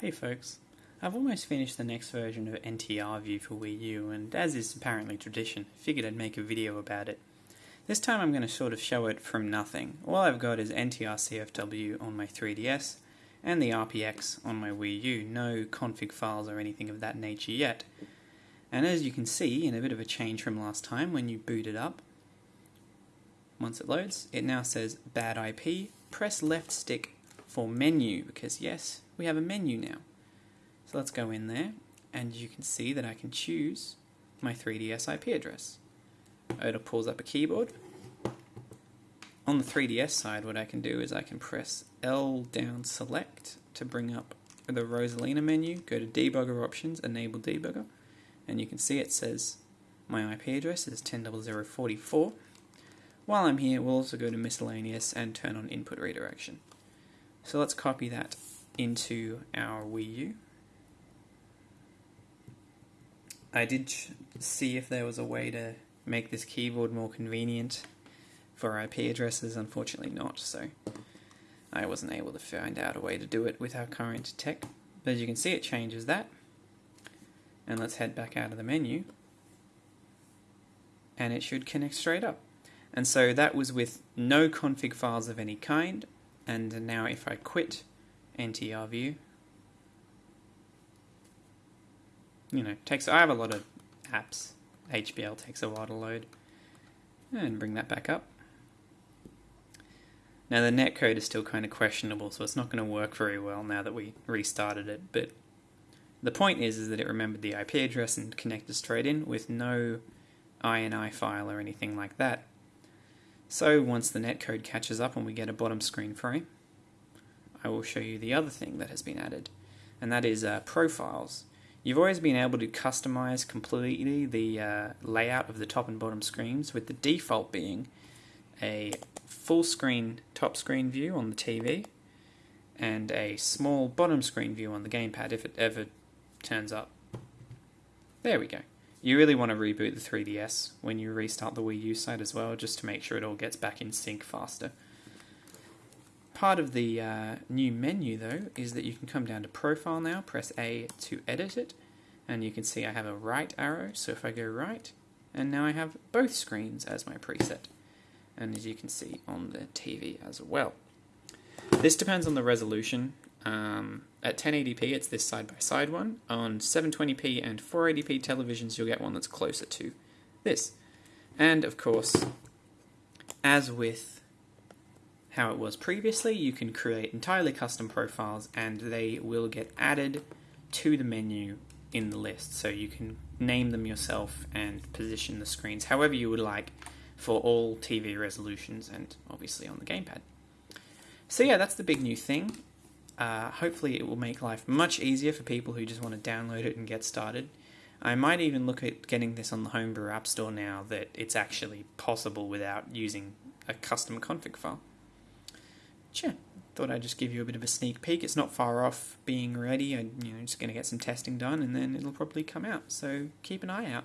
Hey folks, I've almost finished the next version of NTR View for Wii U, and as is apparently tradition, figured I'd make a video about it. This time I'm going to sort of show it from nothing. All I've got is NTR CFW on my 3DS, and the RPX on my Wii U, no config files or anything of that nature yet. And as you can see, in a bit of a change from last time, when you boot it up, once it loads, it now says bad IP, press left stick for menu, because yes, we have a menu now. So let's go in there, and you can see that I can choose my 3DS IP address. Oda pulls up a keyboard. On the 3DS side, what I can do is I can press L down select to bring up the Rosalina menu, go to debugger options, enable debugger, and you can see it says my IP address is 10.0044. While I'm here, we'll also go to miscellaneous and turn on input redirection. So let's copy that into our Wii U. I did see if there was a way to make this keyboard more convenient for IP addresses, unfortunately not, so I wasn't able to find out a way to do it with our current tech. But as you can see it changes that. And let's head back out of the menu. And it should connect straight up. And so that was with no config files of any kind. And now if I quit NTR view. You know, takes I have a lot of apps. HBL takes a while to load. And bring that back up. Now the netcode is still kind of questionable, so it's not going to work very well now that we restarted it, but the point is, is that it remembered the IP address and connected straight in with no INI file or anything like that. So once the netcode catches up and we get a bottom screen frame, I will show you the other thing that has been added, and that is uh, profiles. You've always been able to customize completely the uh, layout of the top and bottom screens, with the default being a full screen top screen view on the TV and a small bottom screen view on the gamepad if it ever turns up. There we go. You really want to reboot the 3DS when you restart the Wii U side as well, just to make sure it all gets back in sync faster. Part of the uh, new menu, though, is that you can come down to Profile now, press A to edit it, and you can see I have a right arrow, so if I go right, and now I have both screens as my preset, and as you can see on the TV as well. This depends on the resolution. Um, at 1080p, it's this side-by-side -side one. On 720p and 480p televisions, you'll get one that's closer to this. And, of course, as with how it was previously, you can create entirely custom profiles and they will get added to the menu in the list. So you can name them yourself and position the screens however you would like for all TV resolutions and obviously on the gamepad. So yeah, that's the big new thing. Uh, hopefully it will make life much easier for people who just want to download it and get started. I might even look at getting this on the Homebrew App Store now that it's actually possible without using a custom config file yeah, thought I'd just give you a bit of a sneak peek. It's not far off being ready. I'm you know, just going to get some testing done and then it'll probably come out. So keep an eye out.